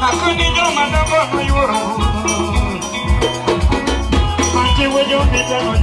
I couldn't do my number. Oh,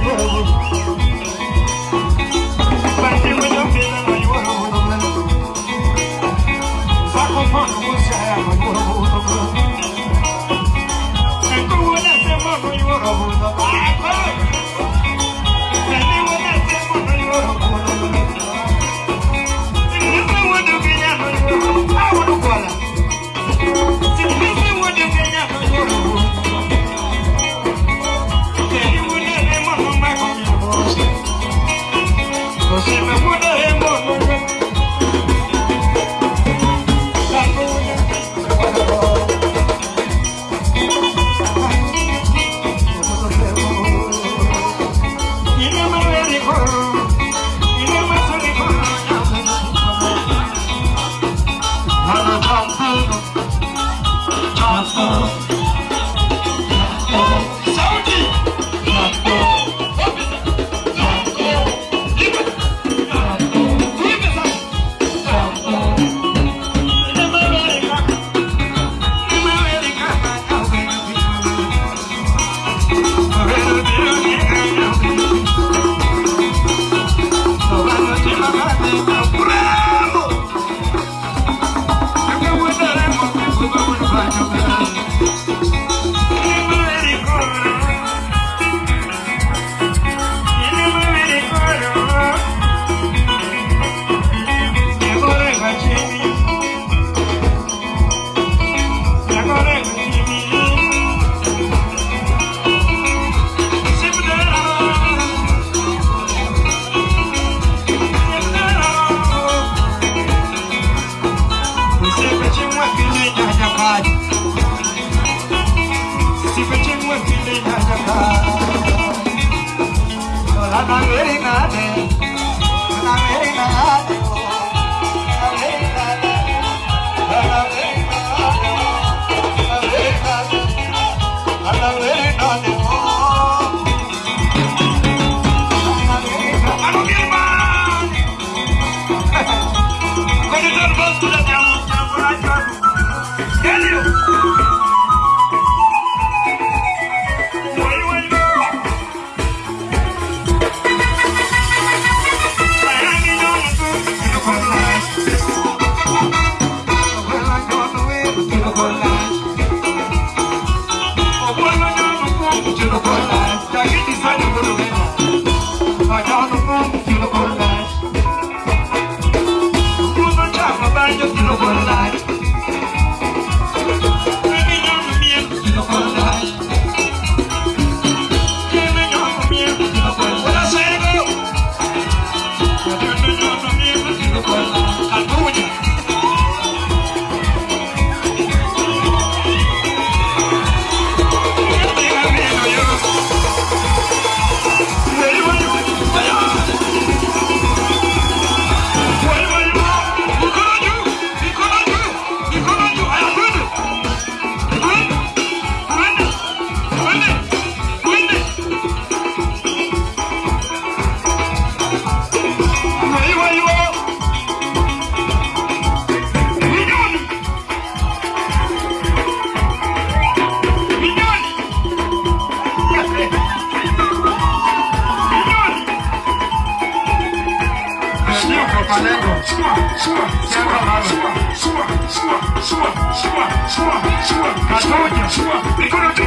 Thank you.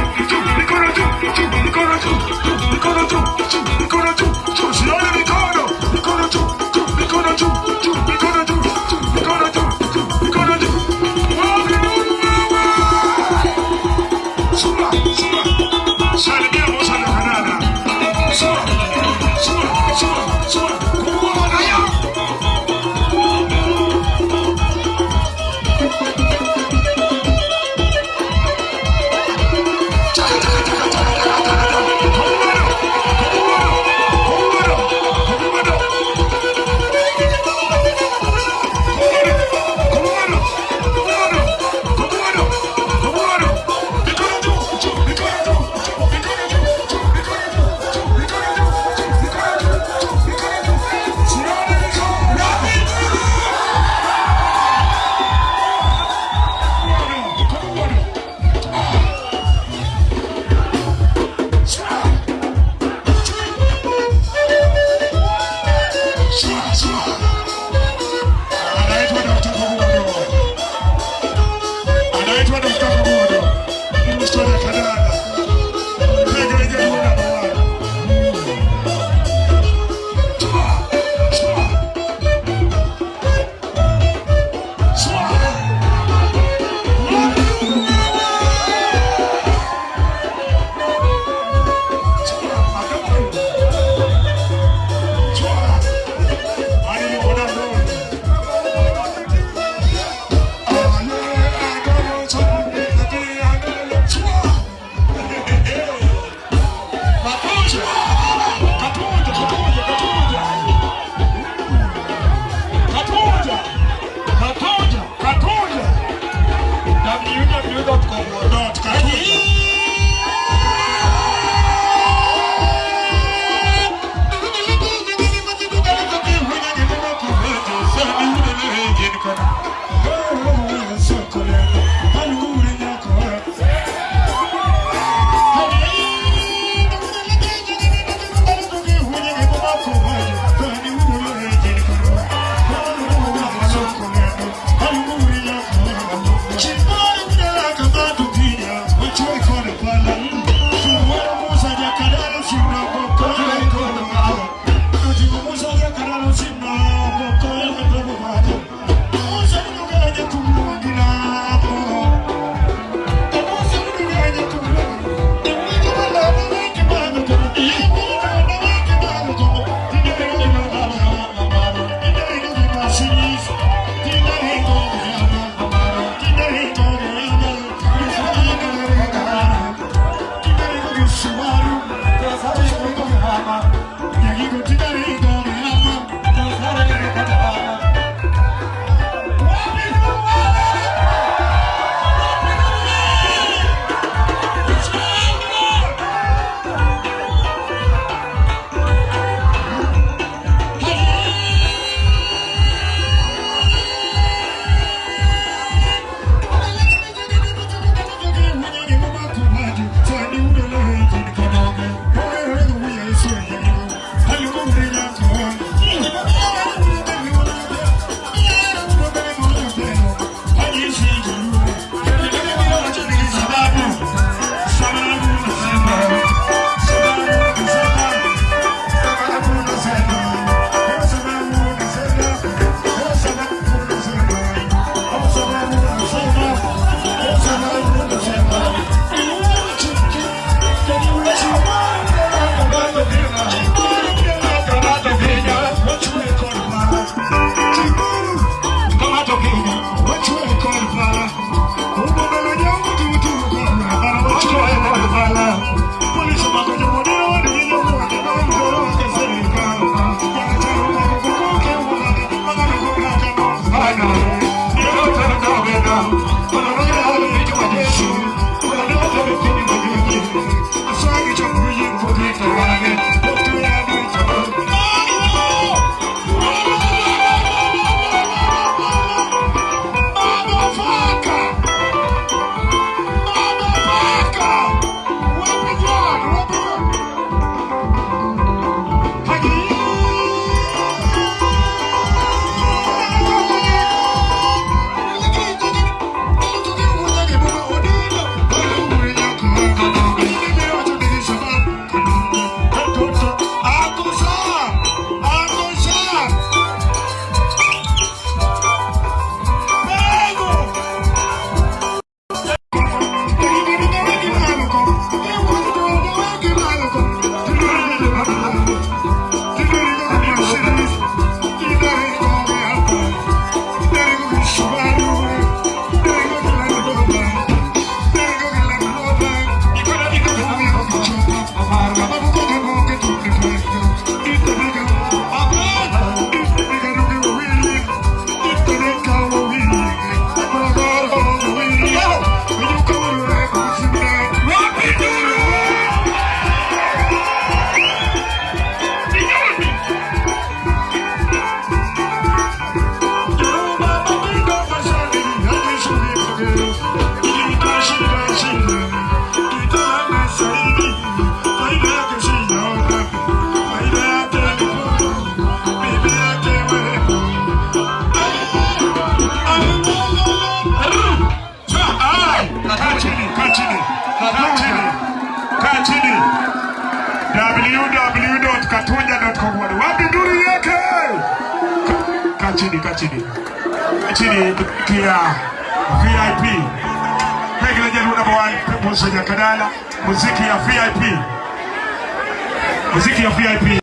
Kaa chini, kaa chini. Chini tukia VIP. Pegele Jalu number one, Musa Jakadala. Muziki ya VIP. Muziki ya VIP.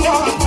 Yeah.